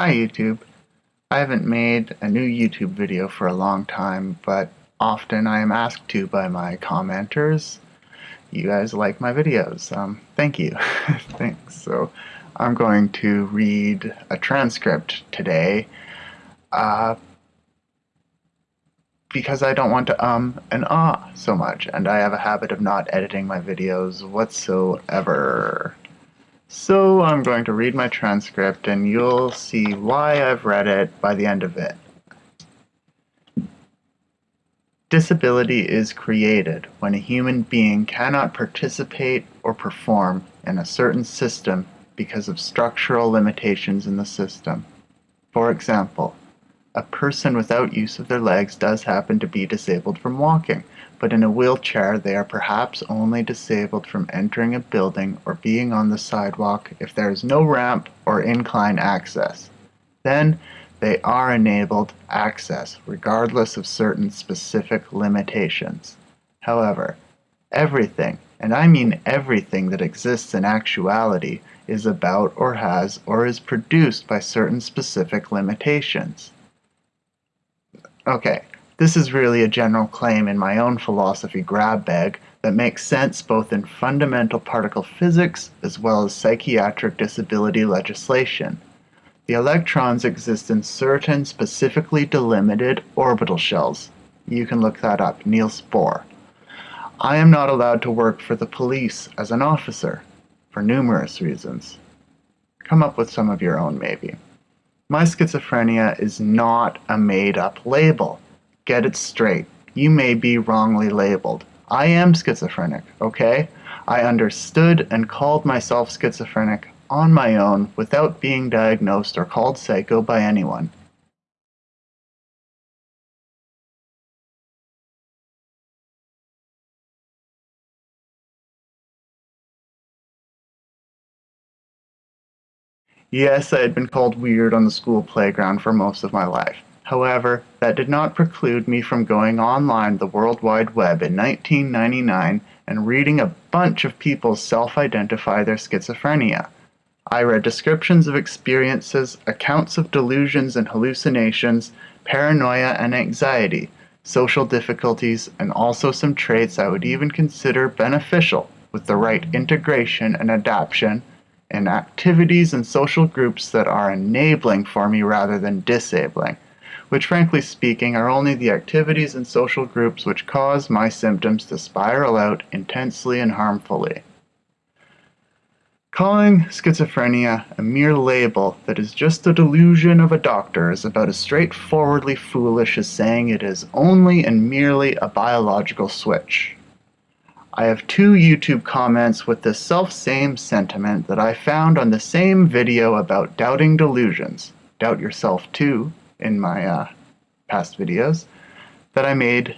Hi YouTube. I haven't made a new YouTube video for a long time, but often I am asked to by my commenters. You guys like my videos. Um, thank you. Thanks. So I'm going to read a transcript today uh, because I don't want to um and ah so much, and I have a habit of not editing my videos whatsoever. So I'm going to read my transcript and you'll see why I've read it by the end of it. Disability is created when a human being cannot participate or perform in a certain system because of structural limitations in the system. For example, a person without use of their legs does happen to be disabled from walking, but in a wheelchair they are perhaps only disabled from entering a building or being on the sidewalk if there is no ramp or incline access. Then they are enabled access regardless of certain specific limitations. However, everything, and I mean everything that exists in actuality, is about or has or is produced by certain specific limitations. Okay, this is really a general claim in my own philosophy grab bag that makes sense both in fundamental particle physics as well as psychiatric disability legislation. The electrons exist in certain specifically delimited orbital shells. You can look that up, Niels Bohr. I am not allowed to work for the police as an officer, for numerous reasons. Come up with some of your own, maybe. My schizophrenia is not a made-up label get it straight. You may be wrongly labeled. I am schizophrenic, okay? I understood and called myself schizophrenic on my own without being diagnosed or called psycho by anyone. Yes, I had been called weird on the school playground for most of my life. However, that did not preclude me from going online the World Wide Web in 1999 and reading a bunch of people self-identify their schizophrenia. I read descriptions of experiences, accounts of delusions and hallucinations, paranoia and anxiety, social difficulties, and also some traits I would even consider beneficial with the right integration and adaptation in activities and social groups that are enabling for me rather than disabling which frankly speaking are only the activities and social groups which cause my symptoms to spiral out intensely and harmfully. Calling schizophrenia a mere label that is just the delusion of a doctor is about as straightforwardly foolish as saying it is only and merely a biological switch. I have two YouTube comments with the self-same sentiment that I found on the same video about doubting delusions. Doubt yourself too, in my uh, past videos that I made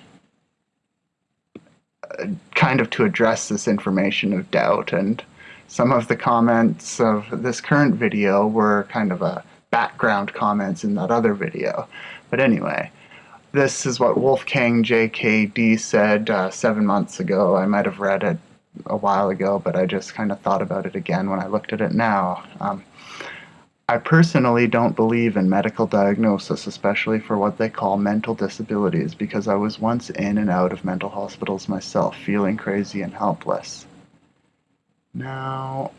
uh, kind of to address this information of doubt and some of the comments of this current video were kind of a background comments in that other video. But anyway, this is what Wolfgang JKD said uh, seven months ago. I might have read it a while ago, but I just kind of thought about it again when I looked at it now. Um, I personally don't believe in medical diagnosis, especially for what they call mental disabilities, because I was once in and out of mental hospitals myself, feeling crazy and helpless. Now,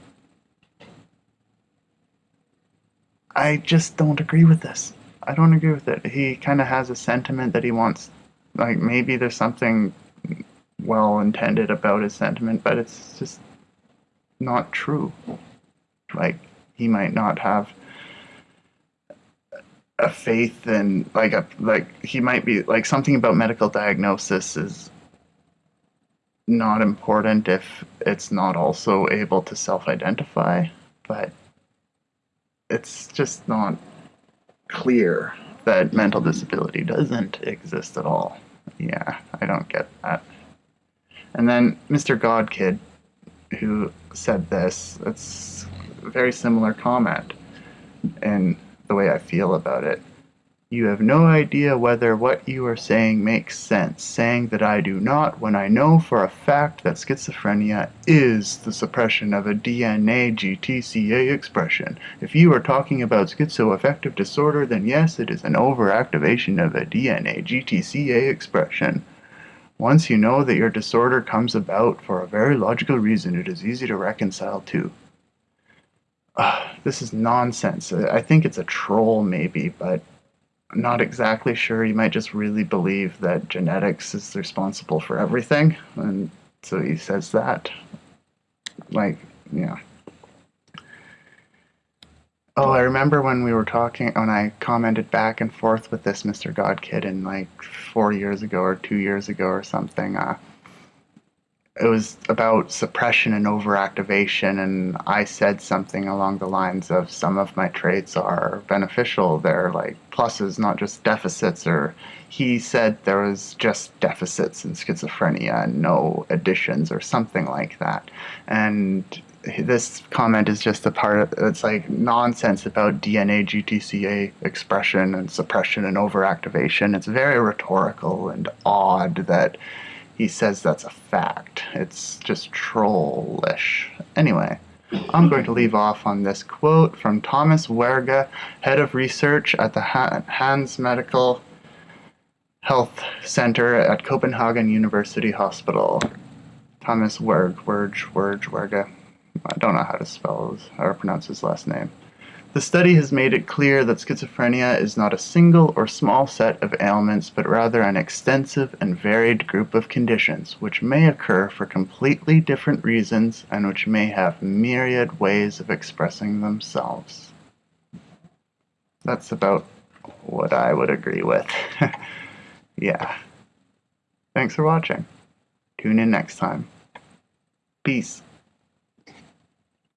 I just don't agree with this. I don't agree with it. He kind of has a sentiment that he wants, like, maybe there's something well intended about his sentiment, but it's just not true. Like, he might not have a faith in like a like he might be like something about medical diagnosis is not important if it's not also able to self-identify but it's just not clear that mental disability doesn't exist at all yeah i don't get that and then mr godkid who said this it's a very similar comment and the way I feel about it. You have no idea whether what you are saying makes sense, saying that I do not when I know for a fact that schizophrenia is the suppression of a DNA GTCA expression. If you are talking about schizoaffective disorder, then yes, it is an overactivation of a DNA GTCA expression. Once you know that your disorder comes about for a very logical reason, it is easy to reconcile too. Uh, this is nonsense. I think it's a troll, maybe, but not exactly sure. You might just really believe that genetics is responsible for everything, and so he says that. Like, yeah. Oh, I remember when we were talking, when I commented back and forth with this Mr. Godkid in like four years ago or two years ago or something. Uh, it was about suppression and overactivation, and I said something along the lines of some of my traits are beneficial. They're like pluses, not just deficits. Or he said there was just deficits in schizophrenia and no additions, or something like that. And this comment is just a part of it's like nonsense about DNA GTCA expression and suppression and overactivation. It's very rhetorical and odd that he says that's a fact. It's just trollish. Anyway, I'm going to leave off on this quote from Thomas Werge, head of research at the Hans Medical Health Center at Copenhagen University Hospital. Thomas Werge, Werge, Werge, Werge. I don't know how to spell his, or pronounce his last name. The study has made it clear that schizophrenia is not a single or small set of ailments, but rather an extensive and varied group of conditions, which may occur for completely different reasons and which may have myriad ways of expressing themselves. That's about what I would agree with. yeah. Thanks for watching. Tune in next time. Peace.